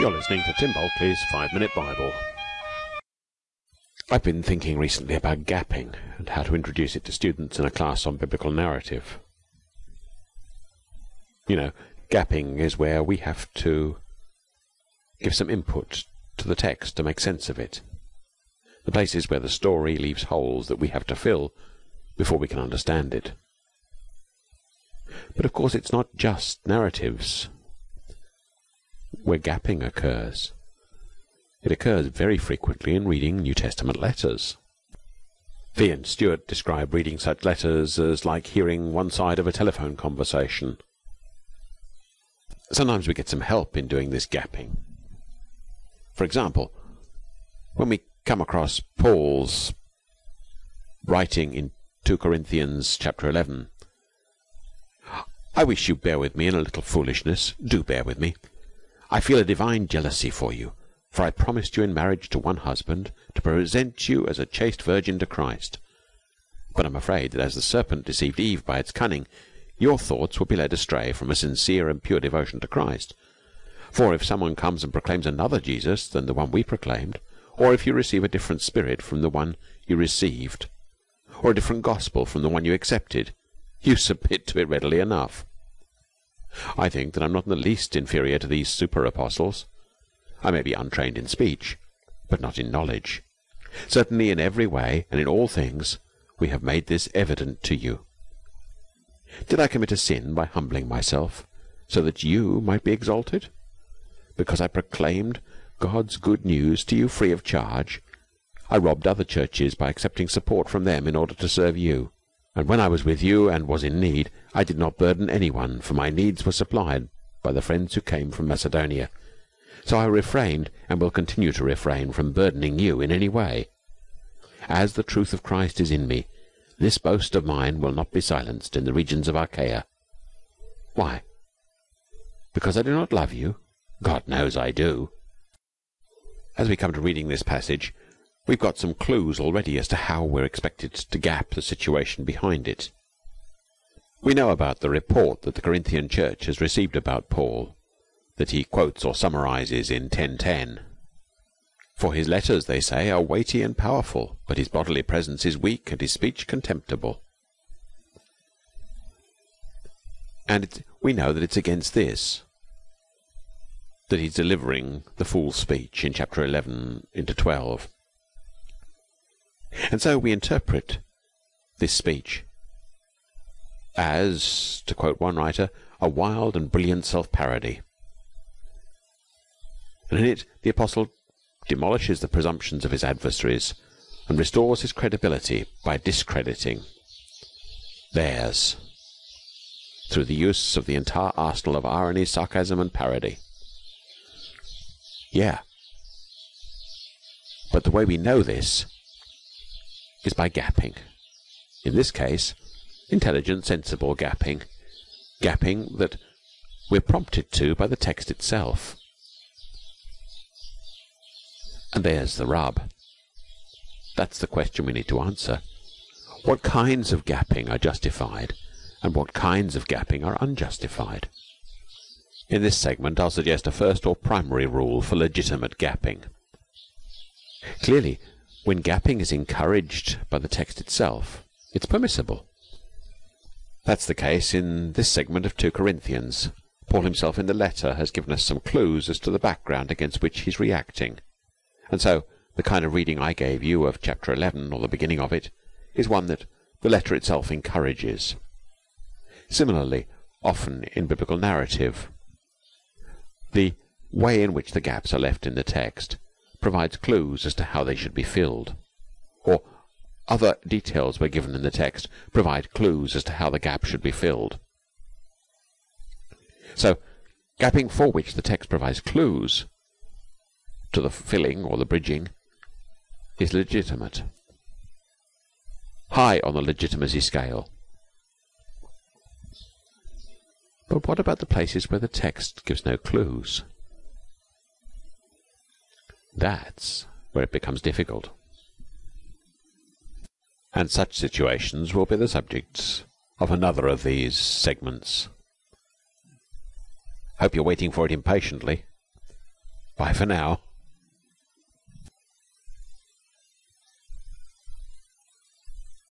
You're listening to Tim Bulkeley's Five Minute Bible. I've been thinking recently about gapping and how to introduce it to students in a class on biblical narrative. You know, gapping is where we have to give some input to the text to make sense of it. The places where the story leaves holes that we have to fill before we can understand it. But of course, it's not just narratives where gapping occurs. It occurs very frequently in reading New Testament letters. Fee and Stuart describe reading such letters as like hearing one side of a telephone conversation. Sometimes we get some help in doing this gapping. For example, when we come across Paul's writing in 2 Corinthians chapter 11, I wish you bear with me in a little foolishness. Do bear with me. I feel a divine jealousy for you, for I promised you in marriage to one husband, to present you as a chaste virgin to Christ. But I'm afraid that as the serpent deceived Eve by its cunning, your thoughts will be led astray from a sincere and pure devotion to Christ. For if someone comes and proclaims another Jesus than the one we proclaimed, or if you receive a different spirit from the one you received, or a different gospel from the one you accepted, you submit to it readily enough. I think that I'm not in the least inferior to these super apostles. I may be untrained in speech, but not in knowledge. Certainly in every way and in all things we have made this evident to you. Did I commit a sin by humbling myself, so that you might be exalted? Because I proclaimed God's good news to you free of charge, I robbed other churches by accepting support from them in order to serve you. And when I was with you and was in need, I did not burden anyone, for my needs were supplied by the friends who came from Macedonia. So I refrained and will continue to refrain from burdening you in any way. As the truth of Christ is in me, this boast of mine will not be silenced in the regions of Achaia. Why? Because I do not love you? God knows I do. As we come to reading this passage, we've got some clues already as to how we're expected to gap the situation behind it. We know about the report that the Corinthian church has received about Paul, that he quotes or summarizes in 10.10. For his letters, they say, are weighty and powerful, but his bodily presence is weak and his speech contemptible. And we know that it's against this that he's delivering the full speech in chapter 11 into 12. And so we interpret this speech as, to quote one writer, a wild and brilliant self-parody. And in it, the apostle demolishes the presumptions of his adversaries and restores his credibility by discrediting theirs through the use of the entire arsenal of irony, sarcasm, and parody. Yeah. But the way we know this is by gapping. In this case, intelligent, sensible gapping. Gapping that we're prompted to by the text itself. And there's the rub. That's the question we need to answer. What kinds of gapping are justified and what kinds of gapping are unjustified? In this segment I'll suggest a first or primary rule for legitimate gapping. Clearly, when gapping is encouraged by the text itself, it's permissible. That's the case in this segment of 2 Corinthians. Paul himself in the letter has given us some clues as to the background against which he's reacting. And so, the kind of reading I gave you of chapter 11, or the beginning of it, is one that the letter itself encourages. Similarly, often in biblical narrative, the way in which the gaps are left in the text provides clues as to how they should be filled, or other details were given in the text provide clues as to how the gap should be filled. So, gapping for which the text provides clues to the filling or the bridging is legitimate. High on the legitimacy scale. But what about the places where the text gives no clues? That's where it becomes difficult. And such situations will be the subjects of another of these segments. Hope you're waiting for it impatiently. Bye for now.